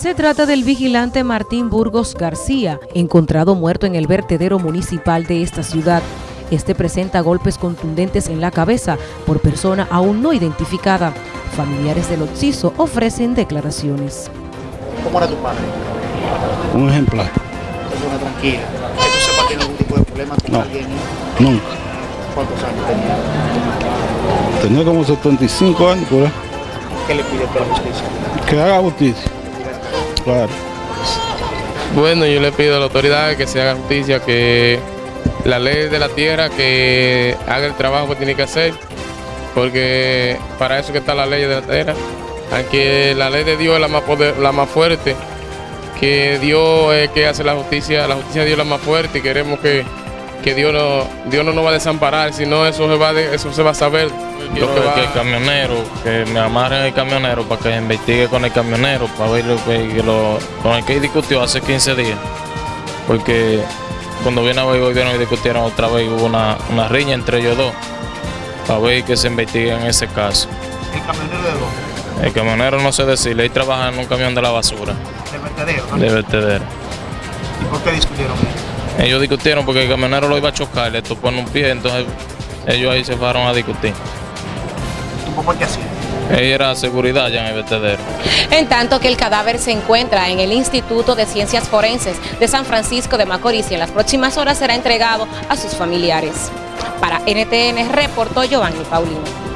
Se trata del vigilante Martín Burgos García, encontrado muerto en el vertedero municipal de esta ciudad. Este presenta golpes contundentes en la cabeza por persona aún no identificada. Familiares del occiso ofrecen declaraciones. ¿Cómo era tu padre? Un ejemplar. Persona tranquila. ¿Que tú sepas tiene algún tipo de problema con No. alguien? Nunca. ¿Cuántos años tenía? Tenía como 75 años ahí. ¿Qué le pide por la justicia? Que haga justicia. Claro. Bueno, yo le pido a la autoridad que se haga justicia, que la ley de la tierra que haga el trabajo que tiene que hacer, porque para eso que está la ley de la tierra. Aunque la ley de Dios es la más, poder- la más fuerte, que Dios es que hace la justicia, la justicia de Dios es la más fuerte y queremos que, que Dios, no, Dios no nos va a desamparar, sino eso se va, a de- eso se va a saber. Yo va- que el camionero, que me amarren el camionero para que investigue con el camionero, para ver lo que, que lo, con el que discutió hace 15 días. Porque cuando viene a ver, volvieron y discutieron otra vez, hubo una, una riña entre ellos dos, para ver que se investigue en ese caso. ¿El camionero de dónde? El camionero no sé decirle, él trabaja en un camión de la basura, Del vertedero, ¿no? de vertedero. ¿Y por qué discutieron? Ellos discutieron porque el camionero lo iba a chocar, le topó en un pie, entonces ellos ahí se fueron a discutir. ¿Tu papá qué hacía? Ella era seguridad ya en el vertedero. En tanto que el cadáver se encuentra en el Instituto de Ciencias Forenses de San Francisco de Macorís y en las próximas horas será entregado a sus familiares. Para NTN reportó Giovanni Paulino.